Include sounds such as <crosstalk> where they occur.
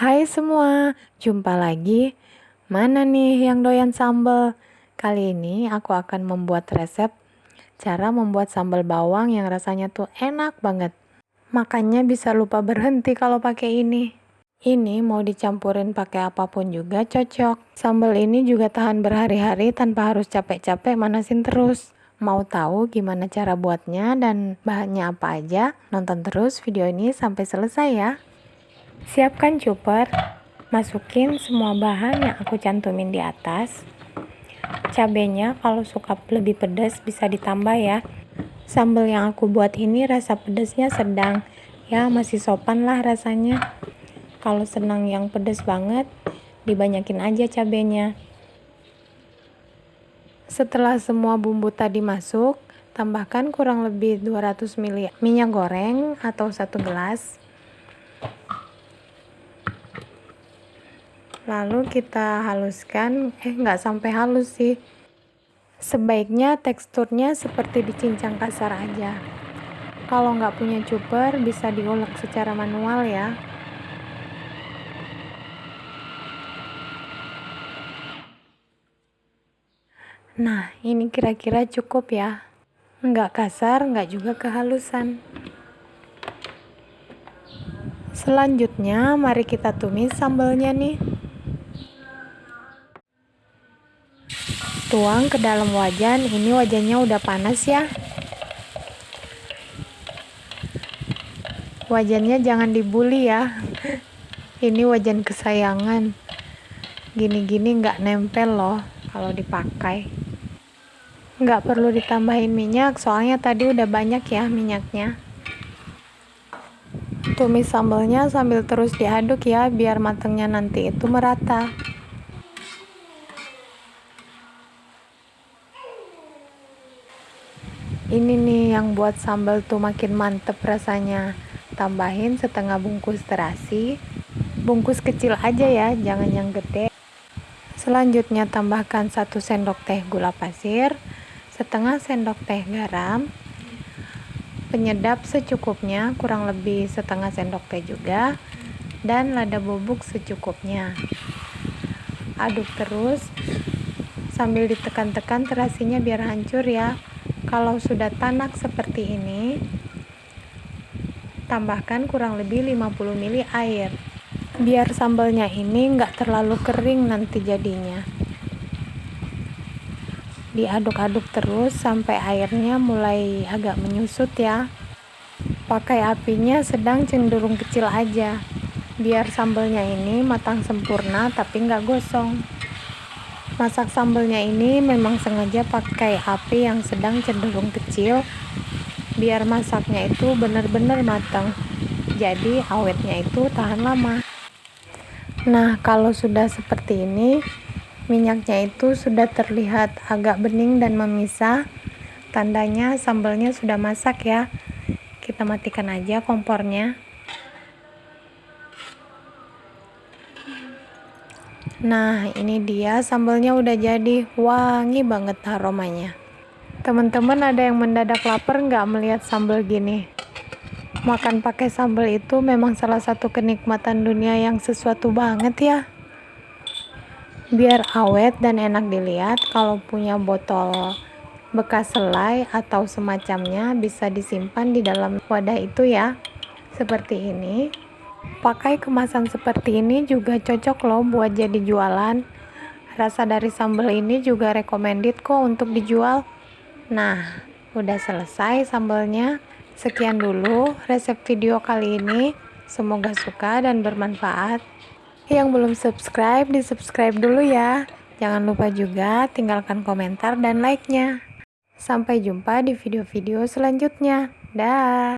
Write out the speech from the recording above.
Hai semua, jumpa lagi. Mana nih yang doyan sambal? Kali ini aku akan membuat resep cara membuat sambal bawang yang rasanya tuh enak banget. Makanya bisa lupa berhenti kalau pakai ini. Ini mau dicampurin pakai apa pun juga cocok. Sambal ini juga tahan berhari-hari tanpa harus capek-capek manasin terus. Mau tahu gimana cara buatnya dan bahannya apa aja? Nonton terus video ini sampai selesai ya. Siapkan chopper, masukin semua bahan yang aku cantumin di atas. Cabenya kalau suka lebih pedas bisa ditambah ya. Sambal yang aku buat ini rasa pedasnya sedang, ya masih sopan lah rasanya. Kalau senang yang pedas banget, dibanyakin aja cabenya. Setelah semua bumbu tadi masuk, tambahkan kurang lebih 200 ml minyak goreng atau satu gelas lalu kita haluskan. Eh nggak sampai halus sih. Sebaiknya teksturnya seperti dicincang kasar aja. Kalau nggak punya cuper bisa diulek secara manual ya. Nah ini kira-kira cukup ya. Nggak kasar nggak juga kehalusan. Selanjutnya mari kita tumis sambalnya nih tuang ke dalam wajan. Ini wajannya udah panas ya. Wajannya jangan dibully ya. <laughs> Ini wajan kesayangan. Gini-gini nggak nempel loh kalau dipakai. Nggak perlu ditambahin minyak soalnya tadi udah banyak ya minyaknya. Tumis sambalnya sambil terus diaduk ya biar matangnya nanti itu merata ini nih yang buat sambal tuh makin mantep rasanya. Tambahin setengah bungkus terasi. Bungkus kecil aja ya jangan yang gede. Selanjutnya tambahkan satu sendok teh gula pasir setengah sendok teh garam. Penyedap secukupnya kurang lebih setengah sendok teh juga. Dan lada bubuk secukupnya. Aduk terus sambil ditekan-tekan terasinya biar hancur ya kalau sudah tanak seperti ini, tambahkan kurang lebih 50 ml air. Biar sambalnya ini nggak terlalu kering nanti jadinya. Diaduk-aduk terus sampai airnya mulai agak menyusut ya. Pakai apinya sedang cenderung kecil aja. Biar sambalnya ini matang sempurna tapi nggak gosong. Masak sambalnya ini memang sengaja pakai api yang sedang cenderung kecil biar masaknya itu benar-benar matang. Jadi awetnya itu tahan lama. Nah, kalau sudah seperti ini, minyaknya itu sudah terlihat agak bening dan memisah. Tandanya sambalnya sudah masak ya. Kita matikan aja kompornya. Nah, ini dia sambalnya udah jadi wangi banget aromanya. Teman-teman ada yang mendadak lapar nggak melihat sambal gini? Makan pakai sambal itu memang salah satu kenikmatan dunia yang sesuatu banget ya. Biar awet dan enak dilihat, kalau punya botol bekas selai atau semacamnya bisa disimpan di dalam wadah itu ya. Seperti ini. Pakai kemasan seperti ini juga cocok loh buat jadi jualan. Rasa dari sambal ini juga recommended kok untuk dijual. Nah, udah selesai sambalnya. Sekian dulu resep video kali ini. Semoga suka dan bermanfaat. Yang belum subscribe, di subscribe dulu ya. Jangan lupa juga tinggalkan komentar dan like-nya. Sampai jumpa di video-video selanjutnya. Dah.